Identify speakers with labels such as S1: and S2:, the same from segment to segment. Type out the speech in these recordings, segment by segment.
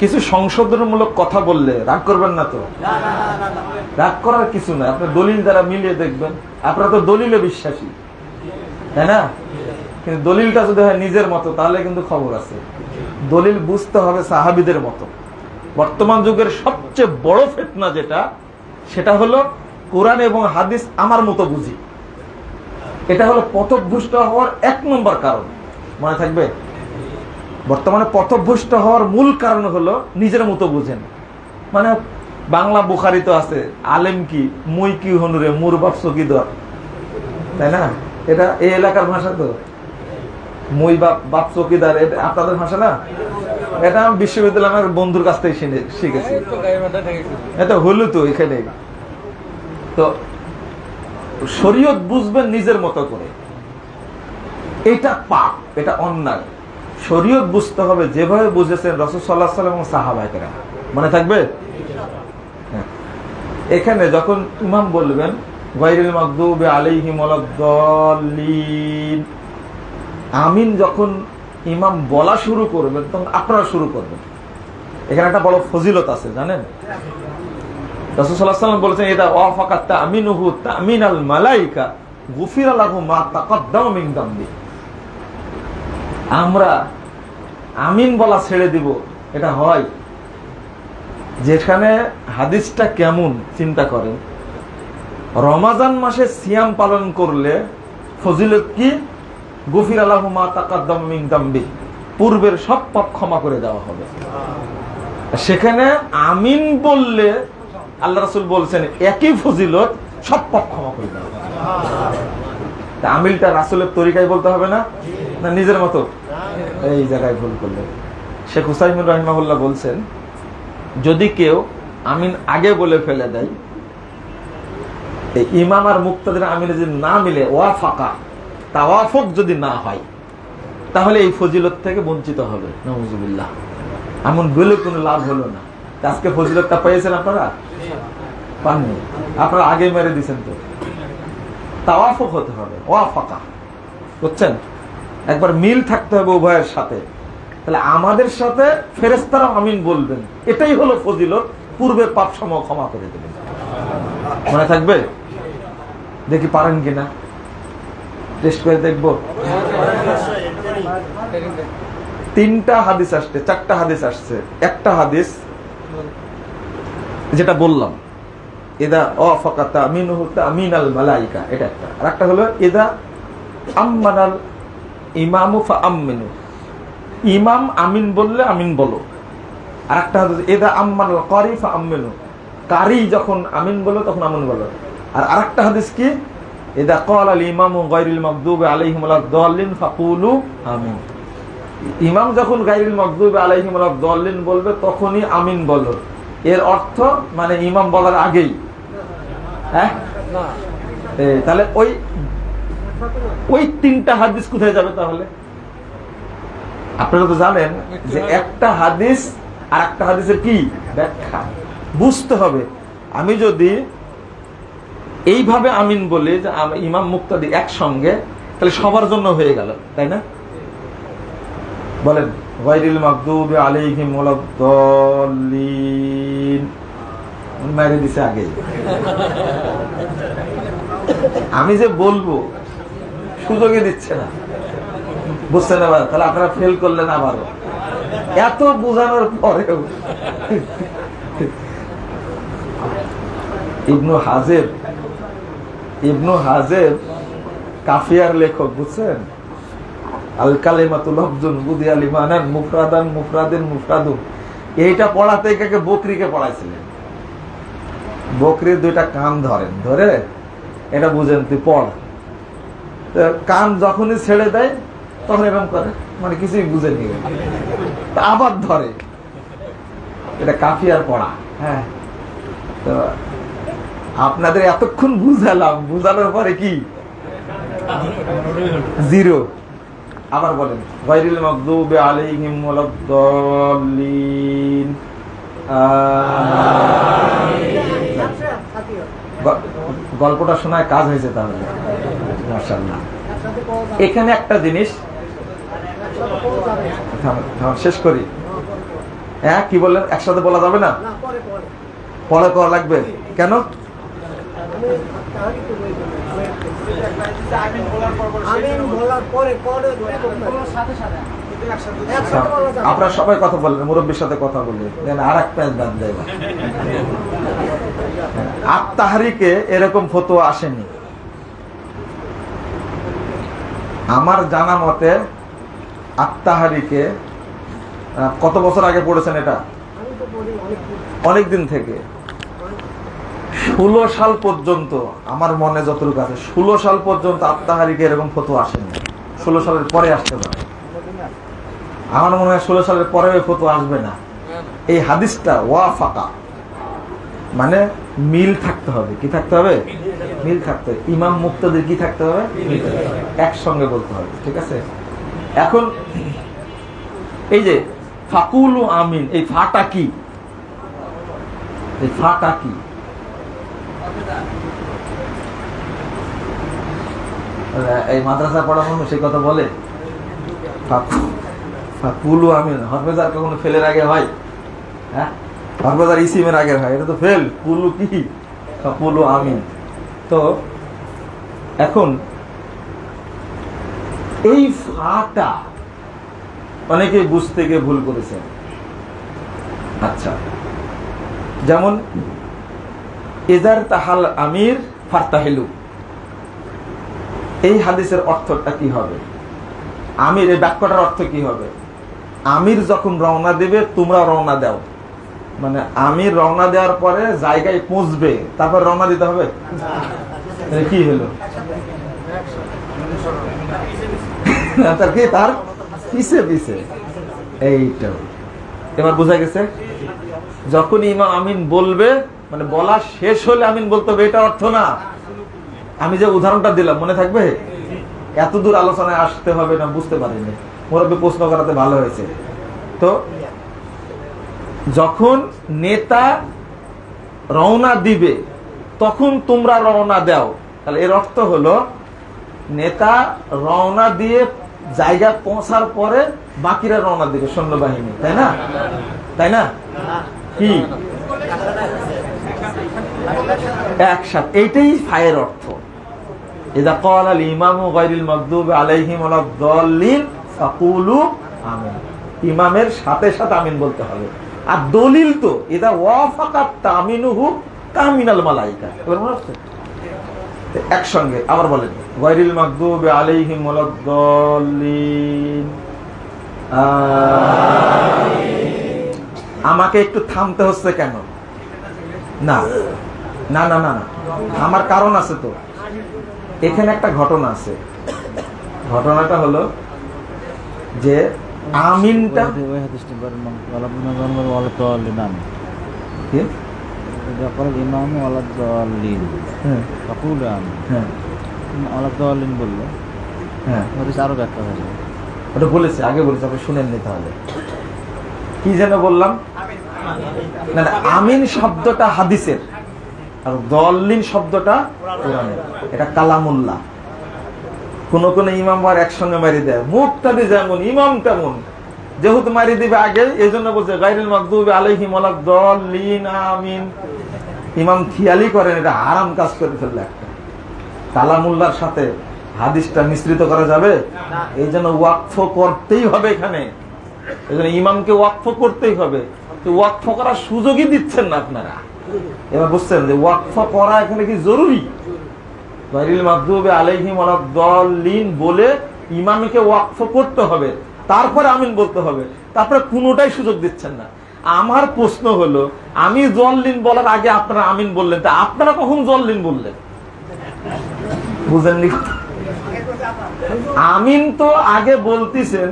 S1: কিছু সংশোধনমূলক কথা বললে রাগ করবেন না তো? রাগ করার কিছু না আপনি দলিল দ্বারা মিলিয়ে দেখবেন। আপনারা তো দলিলে বিশ্বাসী। তাই না? কিন্তু দলিলটা যদি হয় নিজের মতো তাহলে কিন্তু খবর আছে। দলিল বুঝতে হবে সাহাবিদের মতো। বর্তমান যুগের সবচেয়ে বড় ফেতনা যেটা সেটা হলো কোরআন এবং হাদিস আমার মতো বুঝি। এটা হলো পথভ্রষ্ট হওয়ার এক নম্বর কারণ। মনে থাকবে? বর্তমানে পথভ্রষ্ট হওয়ার মূল কারণ হলো নিজের মতো বুঝেন। মানে বাংলা বুখারি তো আছে, আলেম কি? মুই কি হনুরে মুর বাপ চকিদর তাই না? এটা এই এলাকার ভাষা তো। মুই বাপ বাপ চকিদার এটা আপনাদের ভাষা না? এটা আমি বিশ্ববিদ্যালয় আমার বন্ধুর কাছ থেকে শিখে- শিখেছি। এটা হলো তো এখানে তো শরীয়ত বুঝবেন নিজের মতো করে। এটা পাপ, এটা অন্যায়। শরীয়ত বুঝতে হবে, যেভাবে বুঝেছেন রসদ সাল্লাহ সাল্লাম এবং সাহাবাহিকেরা মনে থাকবে? হ্যাঁ। এখানে যখন ইমাম বলবেন মাগদুবে আলাইহিম ওয়ালাদ-দাল্লিন আমিন যখন ইমাম বলা শুরু করবেন, তখন আপনারা শুরু করবেন। এখানে একটা বড় ফজিলত আছে, জানেন? রসুল্লাহাম বলেছেন এটা ওয়াফাকাত তামিনুহু তামিন আল মালাইকা, গুফির আলাহু মা তাকাদ্দাম আমরা আমিন বলা ছেড়ে দিব, এটা হয়। যেখানে হাদিসটা কেমন চিন্তা করেন, রমাজান মাসে সিয়াম পালন করলে ফজিলত কি? গফির আলাহ মা তাকাদ্দাম পূর্বের সব পাপ ক্ষমা করে দেওয়া হবে। সেখানে আমিন বললে আল্লাহ রাসুল বলছেন, একই ফজিলত সব পাপ ক্ষমা করে দেওয়া হবে। আমিলটা রাসুলের তরিকায় বলতে হবে না? না, নিজের মতো? এই জায়গায় ভুল করলে। শেখ হুসাইমুর রহিমাহুল্লাহ বলছেন, যদি কেউ আমিন আগে বলে ফেলে দেয় ইমাম আর মুক্তাদের আমিনে যদি না মিলে ওয়া ফাঁকা তাওয়াফক যদি না হয়, তাহলে এই ফজিলত থেকে বঞ্চিত হবে। নজুবিল্লাহ এমন বলে কোনো লাভ হলো না। আজকে ফজিলতটা পেয়েছেন আপনারা? পাননি। আপনারা আগে মেরে দিছেন তো। তাওয়াফক হতে হবে ওয়া ফাঁকা বুঝছেন? একবার মিল থাকতে হবে উভয়ের সাথে। তাহলে আমাদের সাথে ফেরেস্তারাও আমিন বলবেন। এটাই হলো ফজিলত। পূর্বের পাপ সময় ক্ষমা করে দেবেন। মনে থাকবে? দেখি পারেন কিনা। টেস্ট করে দেখব। তিনটা হাদিস আসছে, চারটা হাদিস আসছে। একটা হাদিস যেটা বললাম এদা অফাকাতা আমিন হতে আমিন আল মালাইকা। এটা একটা। আর একটা হলো এদা আম্মানাল ইমামু ফা আমিনু ইমাম আমিন বললে আমিন বলো। আর একটা হাদিস এদা আম্মানাল কারি ফা আমিনু কারি যখন আমিন বলো তখন আমিন বলো। আর আরেকটা হাদিস কি? এদা কল আল ইমামু গায়রুল মাগদুব আলাইহিম ওয়ালাদ-দাল্লিন ফাকুলু আমিন। ইমাম যখন গাইরুল মকদুব আলাইহিম দলিন বলবে তখনই আমিন বলো। এর অর্থ মানে ইমাম বলার আগেই। হ্যাঁ? তাহলে ওই ওই তিনটা হাদিস কোথায় যাবে তাহলে? আপনারা তো জানেন যে একটা হাদিস আর একটা হাদিসের কি? ব্যাখ্যা। বুঝতে হবে। আমি যদি এইভাবে আমিন বলি যে ইমাম মুক্তাদি একসঙ্গে, তাহলে সবার জন্য হয়ে গেল, তাই না? বলেন, গায়রিল মাগদুব আলাইহিম ওয়ালাদ-দাল্লিন মেরে দিছে আগে আমি যে বলব সুযোগই দিচ্ছে না। বুঝছেন এবার তাহলে আপনারা ফেল করলেন আবারও। এত বোঝানোর পরেও ইবনু হাজেব ইবনু হাজেব কাফিয়ার লেখক, বুঝছেন? আল কালিমাতুল লফজুন বুদি আল ইমানান মুফরাদান মুফরাদিন মুফরাদুন। এইটা পড়াতে একে বকরিকে পড়াইছিলেন। বকরির দুইটা কান ধরেন। ধরে? এটা বুঝেন তুই পড়। কান যখনই ছেড়ে দেয় তখন এরকম করে। মানে কিছুই বুঝে নিয়ে আবার ধরে। এটা কাফিয়ার পড়া। হ্যাঁ। তো আপনাদের এতক্ষণ বুঝালাম। বুঝানোর পরে কি? জিরো। আবার বলেন। গায়রিল মাগদুবে আলাইহিম ওয়ালাদ-দাল্লিন। গল্পটা শোনায় কাজ হয়েছে তাহলে। মাশাআল্লাহ এখানে একটা জিনিস শেষ করি। হ্যাঁ কি বললেন? একসাথে বলা যাবে না?
S2: না পরে
S1: করা লাগবে। কেন? আপনারা সবাই কথা বললেন মুরব্বীর সাথে কথা বললেন। দেন আর এক প্যাঁচ বাদ দেয় আত্মাহারিকে এরকম ফটো আসেনি। আমার জানা মতে আত্মাহারিকে কত বছর আগে পড়েছেন এটা?
S2: আমি তো বলি অনেক দিন
S1: অনেক দিন থেকে। ষোলো সাল পর্যন্ত, আমার মনে যতটুকু আছে, ষোলো সাল পর্যন্ত আত্মাহারিকে এরকম ফটো আসেনি। ষোলো সালের পরে আসতে পারে। আমার মনে হয় ষোলো সালের পরে ওই ফটো আসবে না। এই হাদিসটা ওয়া ফাঁকা মানে মিল থাকতে হবে। কি থাকতে হবে? মিল থাকতে হবে। ইমাম মুক্তদের কি থাকতে হবে। একসঙ্গে বলতে হবে ঠিক আছে? এখন এই যে ফাকুল ও আমিন এই ফাটা কি? এই ফাটা কি? এই মাদ্রাসা পড়ানো সেই কথা বলে? ফাকু- ফাকুলু আমিন হরফেজার কখনো ফেলের আগে হয়? হ্যাঁ? হরফেজার ইসিমের আগে হয় এটা তো ফেল। কুলু কি? ফাকুলু আমিন। তো এখন, এই ফাটা অনেকে বুঝতে গিয়ে ভুল করেছেন। আচ্ছা যেমন এজার তাহাল আমির ফারতাহিলু। এই হাদিসের অর্থটা কি হবে? আমির, এই বাক্যটার অর্থ কি হবে? আমির যখন রওনা দেবে, তোমরা রওনা দাও। মানে আমি রওনা দেওয়ার পরে জায়গায় পৌঁছবে, তারপর রওনা দিতে হবে? কি হলো? তার কি, তার পিছে পিছে। এইটা এবার বোঝা গেছে যখন ইমাম আমিন বলবে মানে বলা শেষ হলে আমিন বলতে হবে, এটা অর্থ না। আমি যে উদাহরণটা দিলাম, মনে থাকবে? এত দূর আলোচনায় আসতে হবে না, বুঝতে পারিনি। মুরব্বী প্রশ্ন করাতে ভালো হয়েছে। তো যখন নেতা রওনা দিবে, তখন তোমরা রওনা দাও। তাহলে এর অর্থ হলো, নেতা রওনা দিয়ে জায়গা পৌঁছার পরে বাকিরা রওনা দিবে সৈন্যবাহিনী, তাই না? তাই না? কি? একসাথে। এইটাই ফায়ের অর্থ। ইদা ক্বালা আল ইমামু গায়রিল মাগদুবি আলাইহিম ওয়ালাদ-দাল্লিন ফাকুলু আমিন। ইমামের সাথে সাথে আমিন বলতে হবে। আর দলিল তো, ইদা ওয়াফাকাত তামিনুহু তামিনাল মালাইকা। এবার মনে হচ্ছে? একসঙ্গে, আবার বলেন গায়রিল মাগদুবি আলাইহিম ওয়ালাদ-দাল্লিন। আমাকে একটু থামতে হচ্ছে কেন? না না না না, আমার কারণ আছে তো। এখানে একটা ঘটনা আছে। ঘটনাটা হলো যে আমিনটা
S3: ওই হাদিসটি বলেন
S1: কি? হ্যাঁ।
S3: ফাকুল আমি
S1: হ্যাঁ।
S3: বলল।
S1: হ্যাঁ।
S3: হাদিস আরও ব্যাখ্যা হয়ে যাবে।
S1: ওটা বলেছি আগে বলেছি আপনি শুনেন নি তাহলে। কি যেন বললাম? না না আমিন শব্দটা হাদিসের আর দলিন শব্দটা কোরআনের। এটা কালামুল্লাহ। কোন কোন ইমাম আর একসঙ্গে মারি দেয়। মুখটাদি যেমন ইমাম তেমন যেহেতু মারি দিবে আগে এই জন্য বলছে গাইরুল মাকদুব আলাইহিম দলিন আমিন। ইমাম খেয়ালি করেন এটা হারাম কাজ করে ফেললে একটা। কালামুল্লার সাথে হাদিসটা মিশ্রিত করা যাবে? এই জন্য ওয়াকফ করতেই হবে এখানে। এই জন্য ইমামকে ওয়াকফ করতেই হবে। তো ওয়াকফ করার সুযোগই দিচ্ছেন না আপনারা। এবার বুঝছেন যে ওয়াকফ করা এখানে কি জরুরি? গায়রিল মাগদুবি আলাইহিম ওয়ালাদ-দাল্লিন বলে ইমামকে ওয়াকফ করতে হবে, তারপরে আমিন বলতে হবে। তারপরে কোনোটাই সুযোগ দিচ্ছেন না। আমার প্রশ্ন হলো, আমি জল্লিন বলার আগে আপনারা আমিন বললেন, তা আপনারা কখন জল্লিন বললেন? বুঝেননি? আমিন তো আগে বলতেছেন,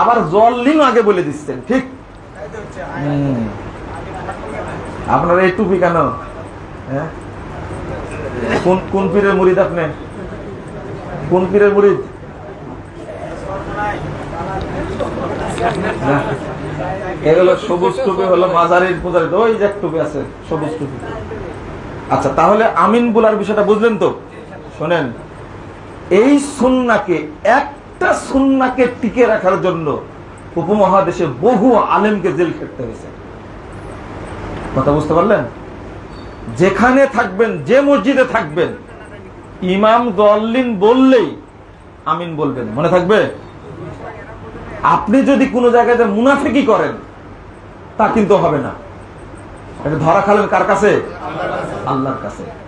S1: আবার জল্লিন আগে বলে দিচ্ছেন, ঠিক। আপনার এই টুপি কেন? হ্যাঁ? কোন কোন পীরের আপনি? কোন পীরের সবুজ ওই যে সবুজ আচ্ছা তাহলে আমিন বলার বিষয়টা বুঝলেন তো? শোনেন, এই সুন্নাকে, একটা সুন্নাকে টিকে রাখার জন্য উপমহাদেশে বহু আলেমকে জেল খেটতে হয়েছে। কথা বুঝতে পারলেন? যেখানে থাকবেন, যে মসজিদে থাকবেন, ইমাম দলিন বললেই আমিন বলবেন। মনে থাকবে? আপনি যদি কোনো জায়গায় মুনাফিকি করেন, তা কিন্তু হবে না। এটা ধরা খালেন কার কাছে? আল্লাহর কাছে।